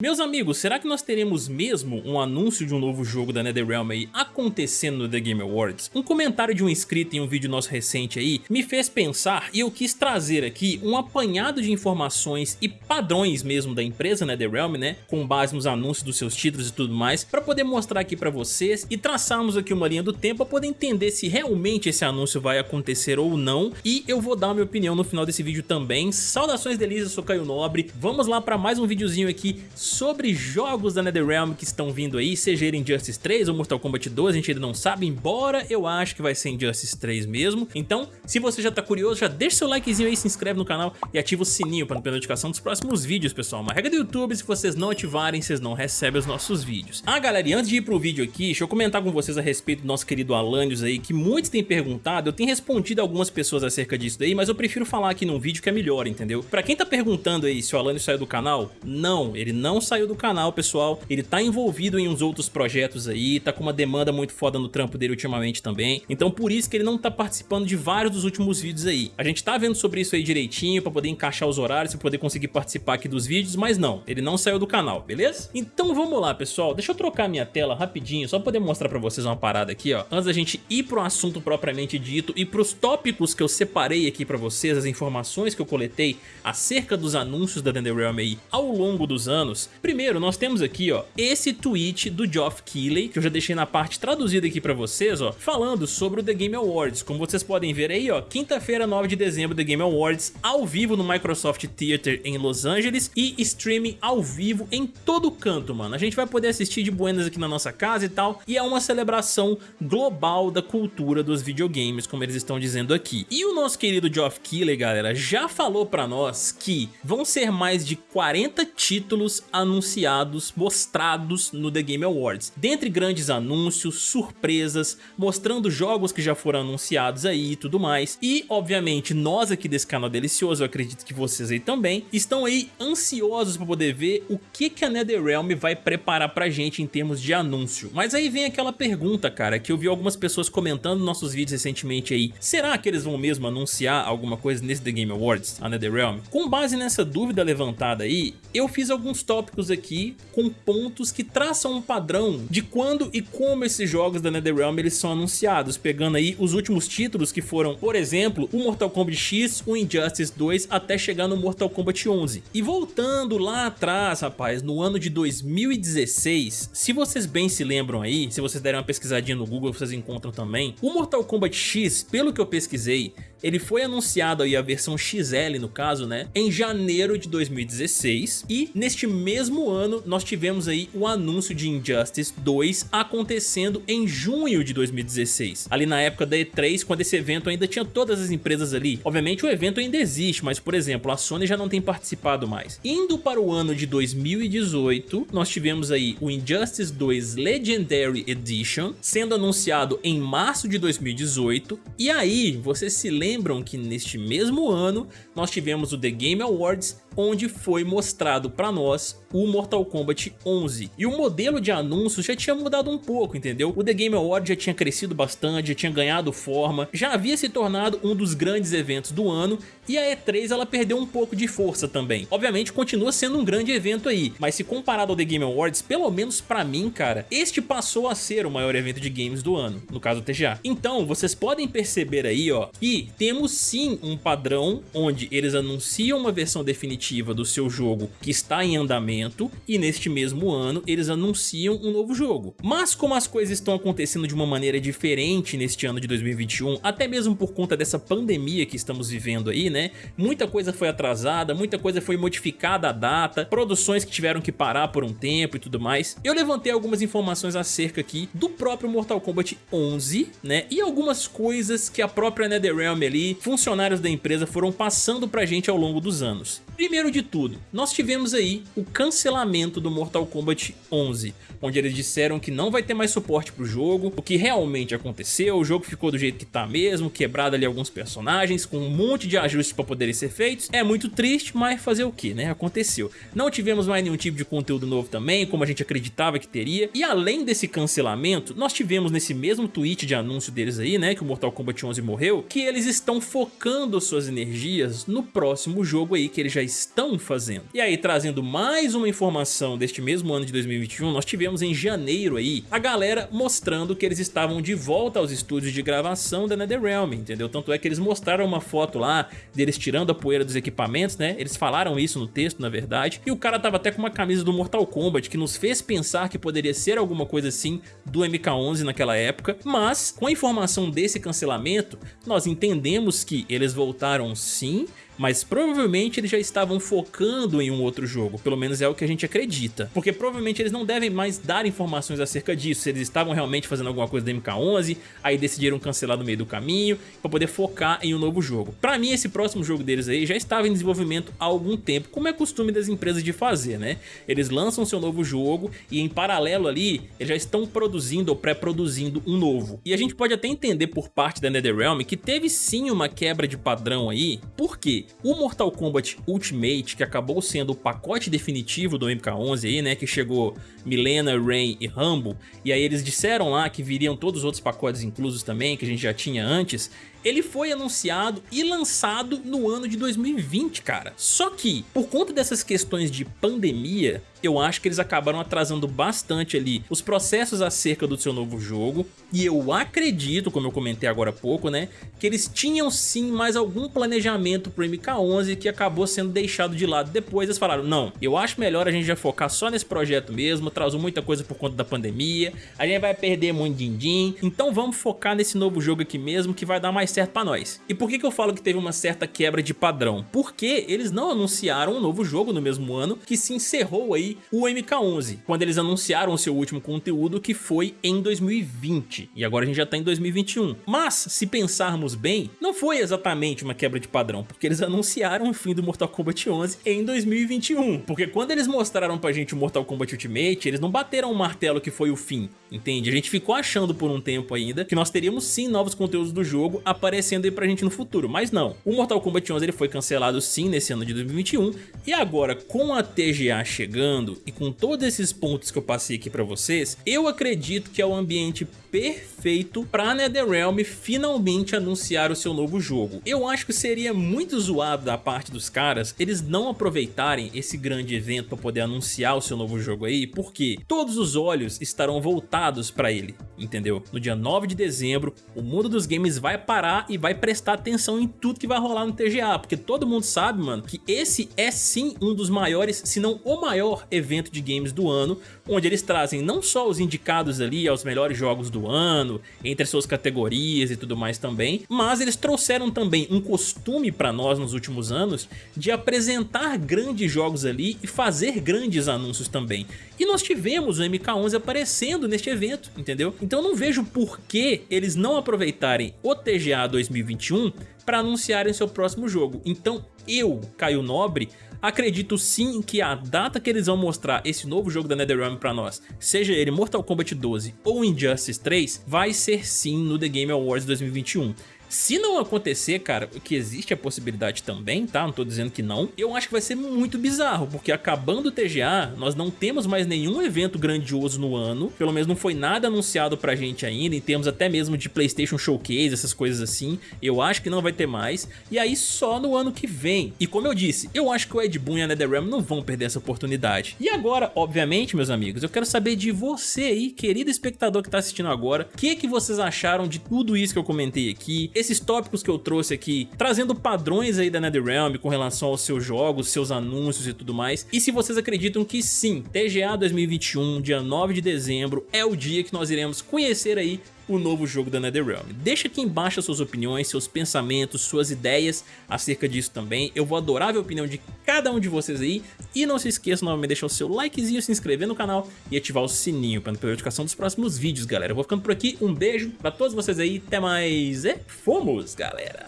Meus amigos, será que nós teremos mesmo um anúncio de um novo jogo da NetherRealm aí acontecendo no The Game Awards? Um comentário de um inscrito em um vídeo nosso recente aí me fez pensar e eu quis trazer aqui um apanhado de informações e padrões mesmo da empresa NetherRealm, né, com base nos anúncios dos seus títulos e tudo mais, para poder mostrar aqui para vocês e traçarmos aqui uma linha do tempo para poder entender se realmente esse anúncio vai acontecer ou não e eu vou dar a minha opinião no final desse vídeo também. Saudações delícias, eu sou Caio Nobre, vamos lá para mais um videozinho aqui sobre jogos da NetherRealm que estão vindo aí, seja ele Injustice 3 ou Mortal Kombat 2, a gente ainda não sabe, embora eu acho que vai ser Injustice 3 mesmo. Então, se você já tá curioso, já deixa seu likezinho aí, se inscreve no canal e ativa o sininho para não perder a notificação dos próximos vídeos, pessoal. Uma regra do YouTube, se vocês não ativarem, vocês não recebem os nossos vídeos. Ah, galera, e antes de ir pro vídeo aqui, deixa eu comentar com vocês a respeito do nosso querido Alanios aí, que muitos têm perguntado, eu tenho respondido algumas pessoas acerca disso daí, mas eu prefiro falar aqui num vídeo que é melhor, entendeu? Pra quem tá perguntando aí se o Alanios saiu do canal, não, ele não não saiu do canal, pessoal. Ele tá envolvido em uns outros projetos aí, tá com uma demanda muito foda no trampo dele ultimamente também. Então por isso que ele não tá participando de vários dos últimos vídeos aí. A gente tá vendo sobre isso aí direitinho, pra poder encaixar os horários, pra poder conseguir participar aqui dos vídeos, mas não, ele não saiu do canal, beleza? Então vamos lá, pessoal. Deixa eu trocar minha tela rapidinho, só pra poder mostrar pra vocês uma parada aqui, ó. Antes da gente ir pro assunto propriamente dito e pros tópicos que eu separei aqui pra vocês, as informações que eu coletei acerca dos anúncios da NetherRealm aí ao longo dos anos, Primeiro, nós temos aqui, ó, esse tweet do Geoff Keighley, que eu já deixei na parte traduzida aqui pra vocês, ó, falando sobre o The Game Awards. Como vocês podem ver aí, ó, quinta-feira, 9 de dezembro, The Game Awards, ao vivo no Microsoft Theater em Los Angeles e streaming ao vivo em todo canto, mano. A gente vai poder assistir de buenas aqui na nossa casa e tal, e é uma celebração global da cultura dos videogames, como eles estão dizendo aqui. E o nosso querido Geoff Keighley, galera, já falou pra nós que vão ser mais de 40 títulos anunciados, mostrados no The Game Awards. Dentre grandes anúncios, surpresas, mostrando jogos que já foram anunciados aí e tudo mais. E, obviamente, nós aqui desse canal delicioso, eu acredito que vocês aí também, estão aí ansiosos para poder ver o que, que a NetherRealm vai preparar pra gente em termos de anúncio. Mas aí vem aquela pergunta, cara, que eu vi algumas pessoas comentando nos nossos vídeos recentemente aí. Será que eles vão mesmo anunciar alguma coisa nesse The Game Awards, a NetherRealm? Com base nessa dúvida levantada aí, eu fiz alguns tópicos tópicos aqui com pontos que traçam um padrão de quando e como esses jogos da NetherRealm eles são anunciados, pegando aí os últimos títulos que foram, por exemplo, o Mortal Kombat X, o Injustice 2, até chegar no Mortal Kombat 11. E voltando lá atrás, rapaz, no ano de 2016, se vocês bem se lembram aí, se vocês derem uma pesquisadinha no Google, vocês encontram também, o Mortal Kombat X, pelo que eu pesquisei, ele foi anunciado aí, a versão XL no caso, né, em janeiro de 2016 e neste mesmo ano nós tivemos aí o anúncio de Injustice 2 acontecendo em junho de 2016, ali na época da E3, quando esse evento ainda tinha todas as empresas ali. Obviamente o evento ainda existe, mas por exemplo, a Sony já não tem participado mais. Indo para o ano de 2018, nós tivemos aí o Injustice 2 Legendary Edition sendo anunciado em março de 2018 e aí você se lembra lembram que neste mesmo ano nós tivemos o The Game Awards onde foi mostrado para nós o Mortal Kombat 11. E o modelo de anúncios já tinha mudado um pouco, entendeu? O The Game Awards já tinha crescido bastante, já tinha ganhado forma, já havia se tornado um dos grandes eventos do ano e a E3 ela perdeu um pouco de força também. Obviamente continua sendo um grande evento aí, mas se comparado ao The Game Awards, pelo menos pra mim, cara, este passou a ser o maior evento de games do ano, no caso do TGA. Então, vocês podem perceber aí, ó, que temos sim um padrão onde eles anunciam uma versão definitiva do seu jogo que está em andamento e neste mesmo ano eles anunciam um novo jogo. Mas como as coisas estão acontecendo de uma maneira diferente neste ano de 2021, até mesmo por conta dessa pandemia que estamos vivendo aí, né? Muita coisa foi atrasada, muita coisa foi modificada a data, produções que tiveram que parar por um tempo e tudo mais. Eu levantei algumas informações acerca aqui do próprio Mortal Kombat 11, né? E algumas coisas que a própria NetherRealm ali, funcionários da empresa foram passando pra gente ao longo dos anos. Primeiro de tudo, nós tivemos aí o cancelamento do Mortal Kombat 11, onde eles disseram que não vai ter mais suporte pro jogo, o que realmente aconteceu, o jogo ficou do jeito que tá mesmo, quebrado ali alguns personagens, com um monte de ajustes para poderem ser feitos, é muito triste, mas fazer o que, né? Aconteceu. Não tivemos mais nenhum tipo de conteúdo novo também, como a gente acreditava que teria, e além desse cancelamento, nós tivemos nesse mesmo tweet de anúncio deles aí, né, que o Mortal Kombat 11 morreu, que eles estão focando suas energias no próximo jogo aí, que eles já estão fazendo. E aí, trazendo mais uma informação deste mesmo ano de 2021, nós tivemos em janeiro aí a galera mostrando que eles estavam de volta aos estúdios de gravação da NetherRealm, entendeu? Tanto é que eles mostraram uma foto lá deles tirando a poeira dos equipamentos, né? Eles falaram isso no texto, na verdade, e o cara tava até com uma camisa do Mortal Kombat que nos fez pensar que poderia ser alguma coisa assim do MK11 naquela época, mas com a informação desse cancelamento, nós entendemos que eles voltaram sim, mas provavelmente eles já estavam focando em um outro jogo, pelo menos é o que a gente acredita, porque provavelmente eles não devem mais dar informações acerca disso, se eles estavam realmente fazendo alguma coisa da MK11, aí decidiram cancelar no meio do caminho, para poder focar em um novo jogo. Pra mim esse próximo jogo deles aí já estava em desenvolvimento há algum tempo, como é costume das empresas de fazer, né? Eles lançam seu novo jogo e em paralelo ali, eles já estão produzindo ou pré-produzindo um novo. E a gente pode até entender por parte da NetherRealm que teve sim uma quebra de padrão aí, por quê? O Mortal Kombat Ultimate, que acabou sendo o pacote definitivo do MK11 aí, né, que chegou Milena, Rain e Rambo, e aí eles disseram lá que viriam todos os outros pacotes inclusos também, que a gente já tinha antes, ele foi anunciado e lançado no ano de 2020, cara. Só que, por conta dessas questões de pandemia, eu acho que eles acabaram atrasando bastante ali os processos acerca do seu novo jogo e eu acredito, como eu comentei agora há pouco, né, que eles tinham sim mais algum planejamento pro MK11 que acabou sendo deixado de lado depois, eles falaram, não, eu acho melhor a gente já focar só nesse projeto mesmo, atrasou muita coisa por conta da pandemia, a gente vai perder muito din-din, então vamos focar nesse novo jogo aqui mesmo que vai dar mais certo pra nós. E por que, que eu falo que teve uma certa quebra de padrão? Porque eles não anunciaram um novo jogo no mesmo ano que se encerrou aí o MK11, quando eles anunciaram o seu último conteúdo que foi em 2020, e agora a gente já tá em 2021. Mas, se pensarmos bem, não foi exatamente uma quebra de padrão, porque eles anunciaram o fim do Mortal Kombat 11 em 2021, porque quando eles mostraram pra gente o Mortal Kombat Ultimate, eles não bateram o martelo que foi o fim, entende? A gente ficou achando por um tempo ainda que nós teríamos sim novos conteúdos do jogo aparecendo aí pra gente no futuro, mas não. O Mortal Kombat 11 ele foi cancelado sim nesse ano de 2021, e agora com a TGA chegando e com todos esses pontos que eu passei aqui pra vocês, eu acredito que é o ambiente perfeito para NetherRealm finalmente anunciar o seu novo jogo. Eu acho que seria muito zoado da parte dos caras eles não aproveitarem esse grande evento para poder anunciar o seu novo jogo aí, porque todos os olhos estarão voltados para ele, entendeu? No dia 9 de dezembro, o mundo dos games vai parar e vai prestar atenção em tudo que vai rolar no TGA, porque todo mundo sabe, mano, que esse é sim um dos maiores, se não o maior evento de games do ano, onde eles trazem não só os indicados ali aos melhores jogos do ano, entre as suas categorias e tudo mais também, mas eles trouxeram também um costume para nós nos últimos anos de apresentar grandes jogos ali e fazer grandes anúncios também. E nós tivemos o MK11 aparecendo neste evento, entendeu? Então eu não vejo por que eles não aproveitarem o TGA 2021 para anunciarem seu próximo jogo. Então eu, Caio Nobre, Acredito sim que a data que eles vão mostrar esse novo jogo da NetherRealm pra nós, seja ele Mortal Kombat 12 ou Injustice 3, vai ser sim no The Game Awards 2021. Se não acontecer, cara, que existe a possibilidade também, tá? Não tô dizendo que não. Eu acho que vai ser muito bizarro, porque acabando o TGA, nós não temos mais nenhum evento grandioso no ano. Pelo menos não foi nada anunciado pra gente ainda, em termos até mesmo de Playstation Showcase, essas coisas assim. Eu acho que não vai ter mais. E aí só no ano que vem. E como eu disse, eu acho que o Ed Boon e a NetherRealm não vão perder essa oportunidade. E agora, obviamente, meus amigos, eu quero saber de você aí, querido espectador que tá assistindo agora, o que, que vocês acharam de tudo isso que eu comentei aqui, esses tópicos que eu trouxe aqui, trazendo padrões aí da NetherRealm com relação aos seus jogos, seus anúncios e tudo mais. E se vocês acreditam que sim, TGA 2021, dia 9 de dezembro, é o dia que nós iremos conhecer aí o novo jogo da NetherRealm. Deixa aqui embaixo suas opiniões, seus pensamentos, suas ideias acerca disso também. Eu vou adorar ver a opinião de cada um de vocês aí. E não se esqueça novamente de deixar o seu likezinho, se inscrever no canal e ativar o sininho para não perder a notificação dos próximos vídeos, galera. Eu vou ficando por aqui, um beijo pra todos vocês aí, até mais e fomos, galera!